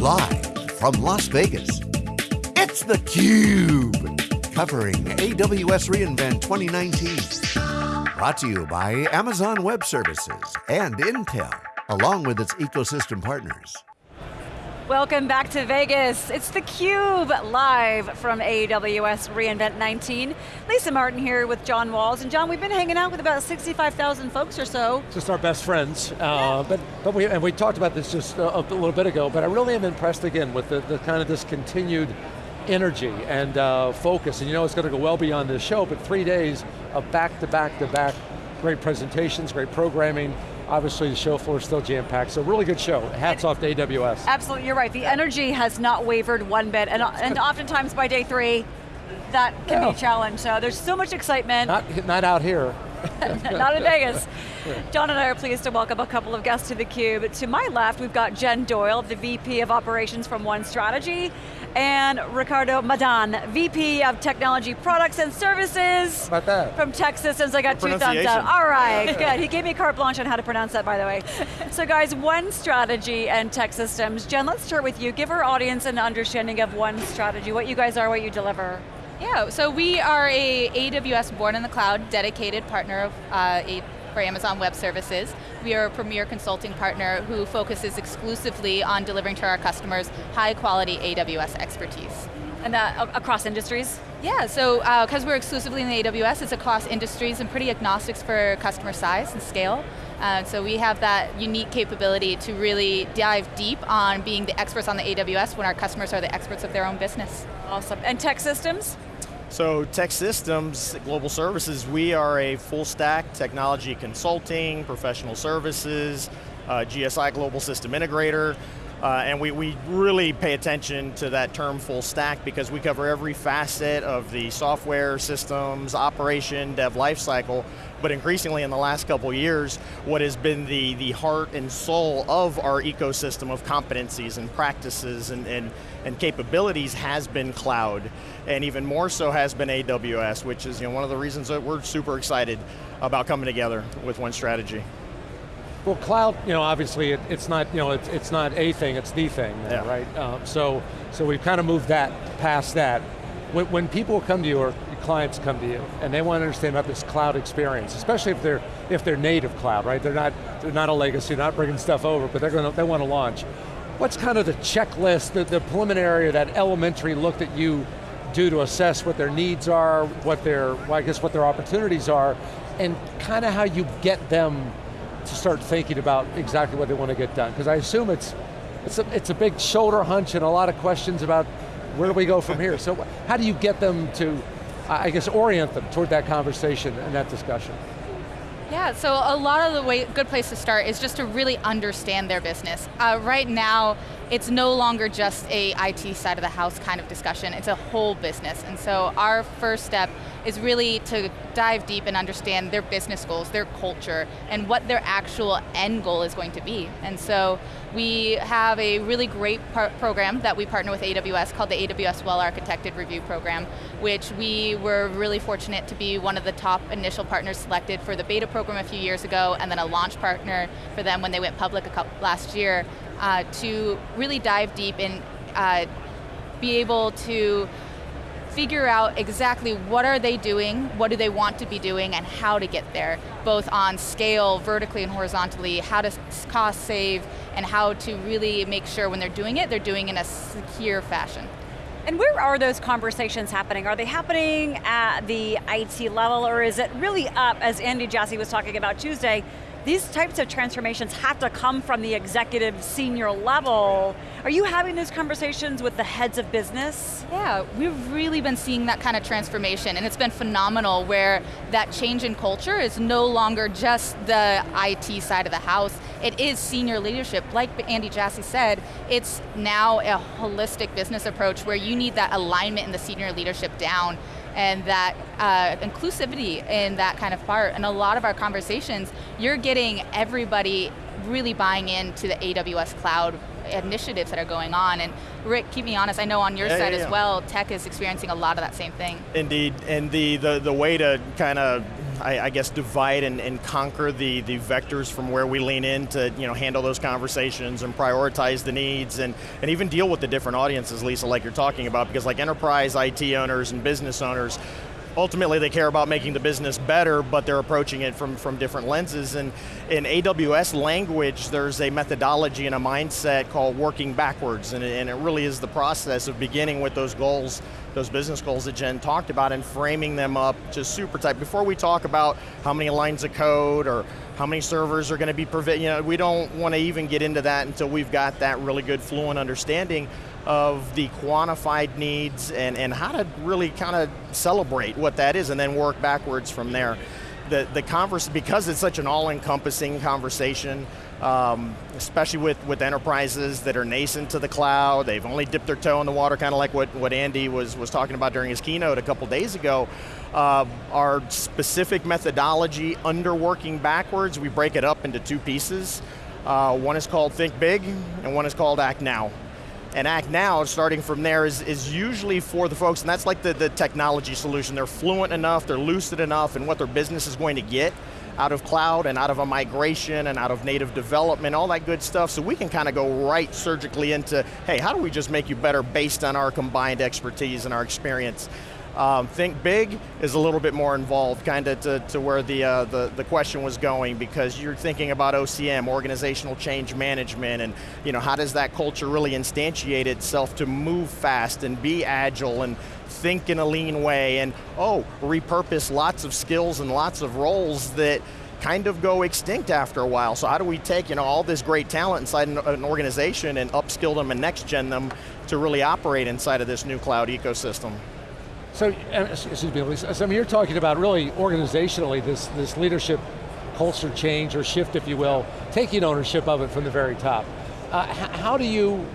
Live from Las Vegas, it's theCUBE. Covering AWS reInvent 2019. Brought to you by Amazon Web Services and Intel, along with its ecosystem partners. Welcome back to Vegas. It's theCUBE, live from AWS reInvent 19. Lisa Martin here with John Walls. And John, we've been hanging out with about 65,000 folks or so. Just our best friends. Uh, but but we, and we talked about this just a, a, little bit ago, but I really am impressed again with the, the kind of this continued energy and uh, focus. And you know it's going to go well beyond this show, but three days of back to back to back great presentations, great programming, obviously the show floor is still jam-packed, so really good show. Hats and off to AWS. Absolutely, you're right. The energy has not wavered one bit, and, and oftentimes by day three, that can yeah. be a challenge. So there's so much excitement. Not, not out here. Not in Vegas. John and I are pleased to welcome a couple of guests to theCUBE. To my left, we've got Jen Doyle, the VP of Operations from One Strategy, and Ricardo Madan, VP of Technology Products and Services. About that? From TEKsystems, I got two thumbs up. All right, good. He gave me carte blanche on how to pronounce that, by the way. so guys, One Strategy and TEKsystems. Jen, let's start with you. Give our audience an understanding of One Strategy, what you guys are, what you deliver. Yeah, so we are a AWS Born in the Cloud dedicated partner of, uh, a, for Amazon Web Services. We are a premier consulting partner who focuses exclusively on delivering to our customers high quality AWS expertise. And that across industries? Yeah, so because uh, we're exclusively in the AWS, it's across industries and pretty agnostic for customer size and scale. Uh, so we have that unique capability to really dive deep on being the experts on the AWS when our customers are the experts of their own business. Awesome, and TEKsystems? So TEKsystems, Global Services, we are a full stack technology consulting, professional services, uh, GSI Global System Integrator, uh, and we, we really pay attention to that term full stack because we cover every facet of the software, systems, operation, dev lifecycle, but increasingly in the last couple years, what has been the, the heart and soul of our ecosystem of competencies and practices and, and, and capabilities has been cloud, and even more so has been AWS, which is you know, one of the reasons that we're super excited about coming together with One Strategy. Well, cloud, you know, obviously it, it's not, you know, it's, it's not a thing, it's the thing, yeah. right? Uh, so, so we've kind of moved that past that. When, when people come to you or clients come to you and they want to understand about this cloud experience, especially if they're if they're native cloud, right? They're not they're not a legacy, not bringing stuff over, but they're going to they want to launch. What's kind of the checklist, the, the preliminary, that elementary look that you do to assess what their needs are, what their, well, I guess what their opportunities are, and kind of how you get them to start thinking about exactly what they want to get done? Because I assume it's, it's a, it's a big shoulder hunch and a lot of questions about where do we go from here? So how do you get them to, I guess, orient them toward that conversation and that discussion? Yeah, so a lot of the way, good place to start is just to really understand their business. Uh, right now, it's no longer just a IT side of the house kind of discussion, it's a whole business. And so our first step is really to dive deep and understand their business goals, their culture, and what their actual end goal is going to be. And so we have a really great program that we partner with AWS called the AWS Well Architected Review Program, which we were really fortunate to be one of the top initial partners selected for the beta program a few years ago, and then a launch partner for them when they went public last year uh, to really dive deep and uh, be able to figure out exactly what are they doing, what do they want to be doing, and how to get there, both on scale, vertically and horizontally, how to cost save, and how to really make sure when they're doing it, they're doing it in a secure fashion. And where are those conversations happening? Are they happening at the IT level, or is it really up, as Andy Jassy was talking about Tuesday, these types of transformations have to come from the executive senior level. Are you having those conversations with the heads of business? Yeah, we've really been seeing that kind of transformation and it's been phenomenal where that change in culture is no longer just the IT side of the house, it is senior leadership. Like Andy Jassy said, it's now a holistic business approach where you need that alignment in the senior leadership down and that uh, inclusivity in that kind of part. And a lot of our conversations, you're getting everybody really buying into the AWS cloud initiatives that are going on. And Rick, keep me honest, I know on your yeah, side yeah, yeah. as well, tech is experiencing a lot of that same thing. Indeed, and the, the, the way to kind of I, I, guess, divide and, and, conquer the, the vectors from where we lean in to you know, handle those conversations and prioritize the needs and, and even deal with the different audiences, Lisa, like you're talking about, because like enterprise IT owners and business owners, ultimately they care about making the business better, but they're approaching it from, from different lenses. And in AWS language, there's a methodology and a mindset called working backwards, and it, and it really is the process of beginning with those goals, those business goals that Jen talked about, and framing them up to super tight. Before we talk about how many lines of code or how many servers are going to be you know, we don't want to even get into that until we've got that really good fluent understanding of the quantified needs and, and how to really kind of celebrate what that is and then work backwards from there. The, the converse, because it's such an all-encompassing conversation, um, especially with, with enterprises that are nascent to the cloud, they've only dipped their toe in the water, kind of like what, what Andy was, was talking about during his keynote a couple days ago. Uh, our specific methodology under working backwards, we break it up into two pieces. Uh, one is called Think Big, and one is called Act Now and Act Now, starting from there, is, is usually for the folks, and that's like the, the technology solution. They're fluent enough, they're lucid enough in what their business is going to get out of cloud and out of a migration and out of native development, all that good stuff, so we can kind of go right surgically into, hey, how do we just make you better based on our combined expertise and our experience? Um, Think Big is a little bit more involved, kind of to, to, where the, uh, the, the question was going, because you're thinking about OCM, organizational change management, and you know, how does that culture really instantiate itself to move fast and be agile and think in a lean way, and oh, repurpose lots of skills and lots of roles that kind of go extinct after a while. So how do we take you know, all this great talent inside an, an organization and upskill them and next gen them to really operate inside of this new cloud ecosystem? So, excuse me, so I mean, you're talking about really organizationally this, this leadership culture change or shift, if you will, taking ownership of it from the very top. Uh, how do you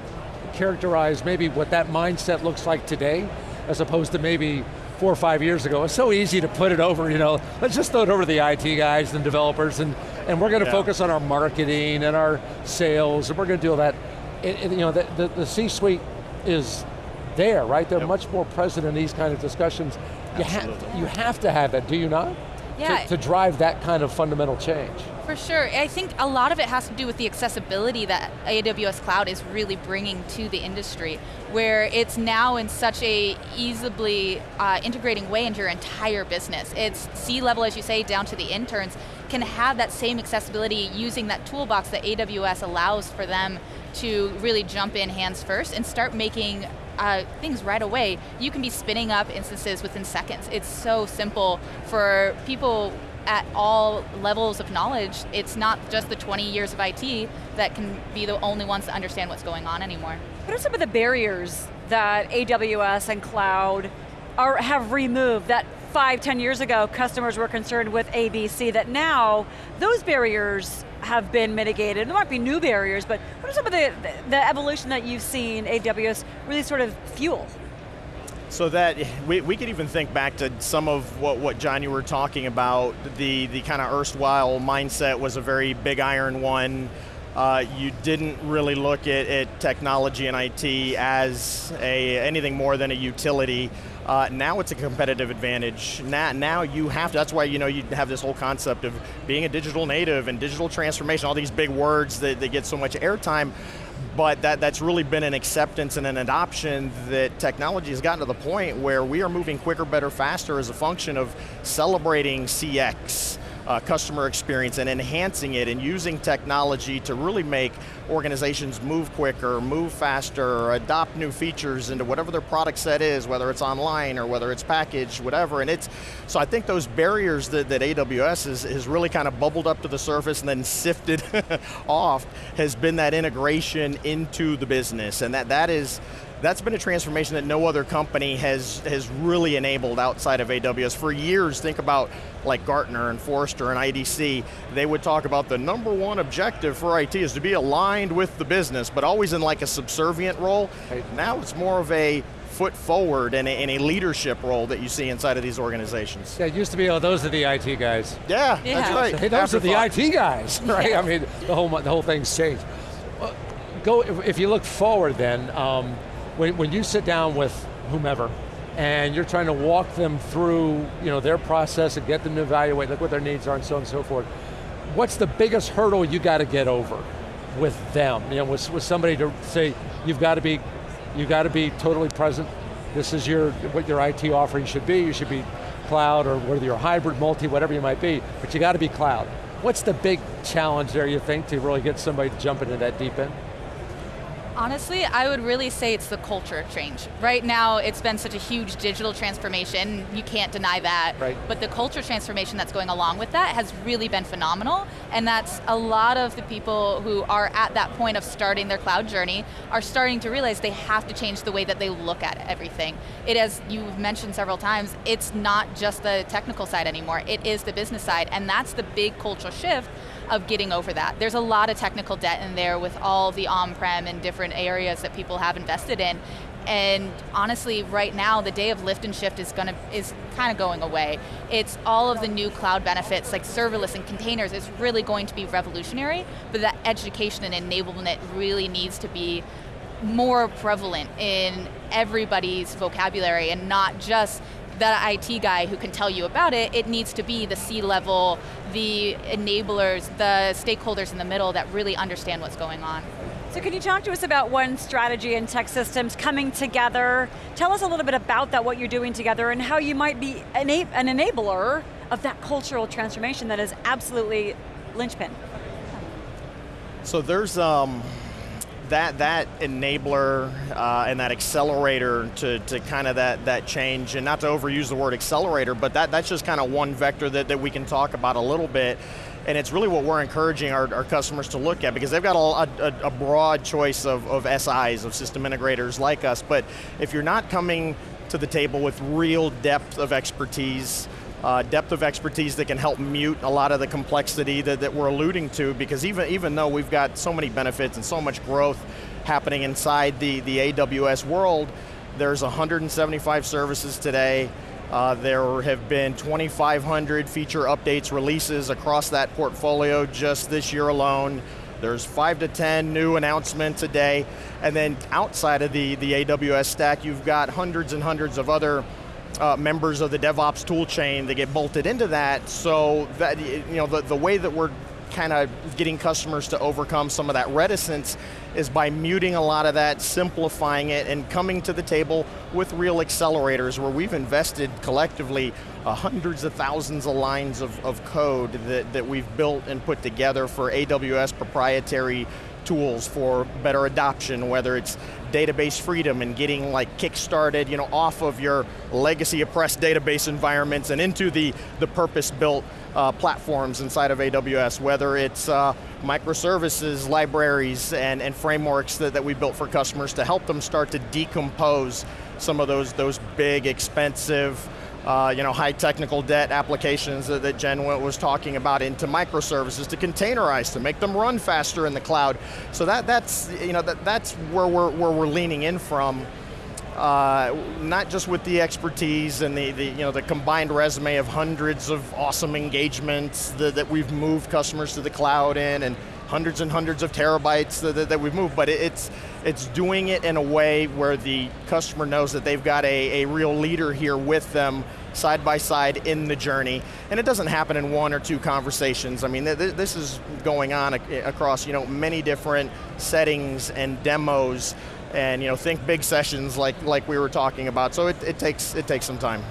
characterize maybe what that mindset looks like today, as opposed to maybe four or five years ago? It's so easy to put it over, you know, let's just throw it over to the IT guys and developers, and, and we're going to yeah. focus on our marketing and our sales, and we're going to do all that. It, it, you know, the, the, the C-suite is there, right? They're yep. much more present in these kind of discussions. You, ha you have to have that, do you not? Yeah. To, to, drive that kind of fundamental change. For sure, I think a lot of it has to do with the accessibility that AWS Cloud is really bringing to the industry, where it's now in such a easily uh, integrating way into your entire business. It's C-level, as you say, down to the interns, can have that same accessibility using that toolbox that AWS allows for them to really jump in hands first and start making uh, things right away, you can be spinning up instances within seconds. It's so simple for people at all levels of knowledge. It's not just the 20 years of IT that can be the only ones to understand what's going on anymore. What are some of the barriers that AWS and cloud are, have removed that five, ten years ago customers were concerned with ABC that now those barriers have been mitigated. There might be new barriers, but what are some of the, the evolution that you've seen AWS really sort of fuel? So that, we, we could even think back to some of what, what John, you were talking about, the, the kind of erstwhile mindset was a very big iron one. Uh, you didn't really look at, at technology and IT as a, anything more than a utility. Uh, now it's a competitive advantage. Now, now you have to, that's why you know you have this whole concept of being a digital native and digital transformation, all these big words that, that get so much airtime, but that, that's really been an acceptance and an adoption that technology has gotten to the point where we are moving quicker, better, faster as a function of celebrating CX, uh, customer experience and enhancing it and using technology to really make organizations move quicker, move faster, adopt new features into whatever their product set is, whether it's online or whether it's packaged, whatever. And it's, so I think those barriers that, that AWS has, has really kind of bubbled up to the surface and then sifted off has been that integration into the business. And that, that is, that's been a transformation that no other company has, has really enabled outside of AWS. For years, think about like Gartner and Forrester and IDC, they would talk about the number one objective for IT is to be aligned with the business, but always in like a subservient role. Right. Now it's more of a foot forward and a, and a, leadership role that you see inside of these organizations. Yeah, it used to be, oh, those are the IT guys. Yeah, yeah. that's right. Hey, those are the IT guys, right? Yeah. I mean, the whole, the whole thing's changed. Go, if you look forward then, um, when, when you sit down with whomever, and you're trying to walk them through you know, their process and get them to evaluate look what their needs are and so on and so forth. What's the biggest hurdle you got to get over with them? You know, with, with somebody to say, you've got to be, you've got to be totally present. This is your, what your IT offering should be. You should be cloud or whether you're hybrid, multi, whatever you might be, but you got to be cloud. What's the big challenge there, you think, to really get somebody to jump into that deep end? Honestly, I would really say it's the culture change. Right now, it's been such a huge digital transformation, you can't deny that. Right. But the culture transformation that's going along with that has really been phenomenal, and that's a lot of the people who are at that point of starting their cloud journey are starting to realize they have to change the way that they look at everything. It, as you've mentioned several times, it's not just the technical side anymore, it is the business side, and that's the big cultural shift of getting over that. There's a lot of technical debt in there with all the on-prem and different areas that people have invested in. And honestly, right now, the day of lift and shift is going to is kind of going away. It's all of the new cloud benefits like serverless and containers is really going to be revolutionary, but that education and enablement really needs to be more prevalent in everybody's vocabulary and not just that IT guy who can tell you about it, it needs to be the C-level, the enablers, the stakeholders in the middle that really understand what's going on. So can you talk to us about One Strategy and TEKsystems coming together? Tell us a little bit about that, what you're doing together, and how you might be an enabler of that cultural transformation that is absolutely linchpin. So there's, um, that that enabler uh, and that accelerator to, to kind of that, that change, and not to overuse the word accelerator, but that, that's just kind of one vector that, that we can talk about a little bit. And it's really what we're encouraging our, our customers to look at because they've got a, a, a broad choice of, of SIs, of system integrators like us, but if you're not coming to the table with real depth of expertise, uh, depth of expertise that can help mute a lot of the complexity that, that we're alluding to because even, even though we've got so many benefits and so much growth happening inside the, the AWS world, there's 175 services today. Uh, there have been 2,500 feature updates, releases across that portfolio just this year alone. There's five to 10 new announcements a day. And then outside of the, the AWS stack, you've got hundreds and hundreds of other uh, members of the DevOps tool chain that get bolted into that, so that, you know, the, the way that we're kind of getting customers to overcome some of that reticence is by muting a lot of that, simplifying it, and coming to the table with real accelerators where we've invested collectively uh, hundreds of thousands of lines of, of code that, that we've built and put together for AWS proprietary tools for better adoption, whether it's database freedom and getting like kick-started you know, off of your legacy oppressed database environments and into the, the purpose-built uh, platforms inside of AWS, whether it's uh, microservices, libraries, and, and frameworks that, that we built for customers to help them start to decompose some of those, those big, expensive, uh, you know, high technical debt applications that, that Jen was talking about into microservices to containerize, to make them run faster in the cloud. So that, that's, you know, that, that's where we're, where we're leaning in from. Uh, not just with the expertise and the, the, you know, the combined resume of hundreds of awesome engagements that, that we've moved customers to the cloud in and hundreds and hundreds of terabytes that, that, that we've moved, but it, it's, it's doing it in a way where the customer knows that they've got a, a real leader here with them side by side in the journey. And it doesn't happen in one or two conversations. I mean, th this is going on ac across you know, many different settings and demos and you know, think big sessions like, like we were talking about. So it, it, takes, it takes some time.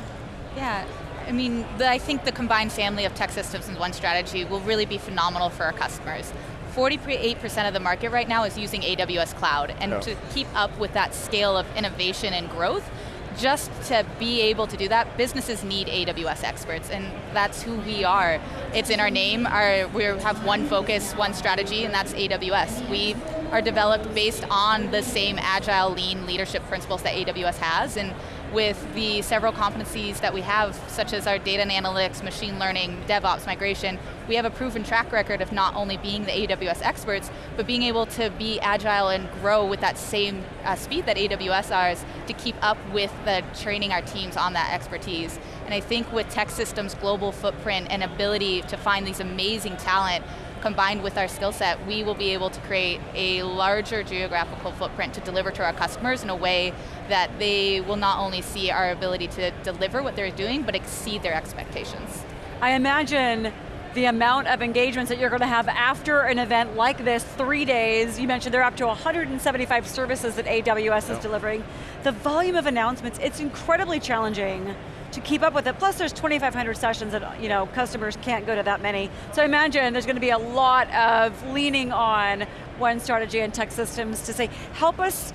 Yeah, I mean, the, I think the combined family of TEKsystems and One Strategy will really be phenomenal for our customers. 48% of the market right now is using AWS Cloud, and to keep up with that scale of innovation and growth, just to be able to do that, businesses need AWS experts, and that's who we are. It's in our name, our, we have one focus, one strategy, and that's AWS. We are developed based on the same agile, lean leadership principles that AWS has, and with the several competencies that we have, such as our data and analytics, machine learning, DevOps, migration, we have a proven track record of not only being the AWS experts, but being able to be agile and grow with that same uh, speed that AWS is to keep up with the training our teams on that expertise. And I think with TEKsystems' global footprint and ability to find these amazing talent, combined with our skill set, we will be able to create a larger geographical footprint to deliver to our customers in a way that they will not only see our ability to deliver what they're doing, but exceed their expectations. I imagine the amount of engagements that you're going to have after an event like this, three days, you mentioned there are up to 175 services that AWS yep. is delivering. The volume of announcements, it's incredibly challenging to keep up with it. Plus there's 2,500 sessions that you know, customers can't go to that many. So I imagine there's going to be a lot of leaning on One Strategy and TEKsystems to say, help us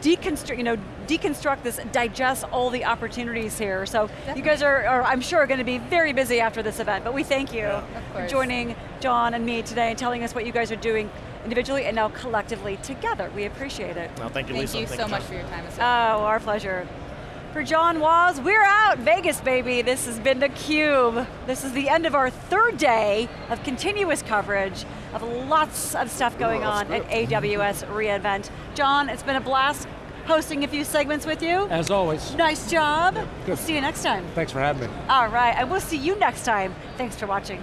deconstruct, you know, deconstruct this, digest all the opportunities here. So Definitely. you guys are, are, I'm sure, going to be very busy after this event, but we thank you yeah. for joining John and me today and telling us what you guys are doing individually and now collectively together. We appreciate it. Well, thank you, Lisa. thank You thank so you much for your time. Oh, well. Oh, our pleasure. For John Walls, we're out, Vegas baby. This has been theCUBE. This is the end of our third day of continuous coverage of lots of stuff going Ooh, on at AWS reInvent. John, it's been a blast hosting a few segments with you. As always. Nice job. We'll see you next time. Thanks for having me. All right, and we'll see you next time. Thanks for watching.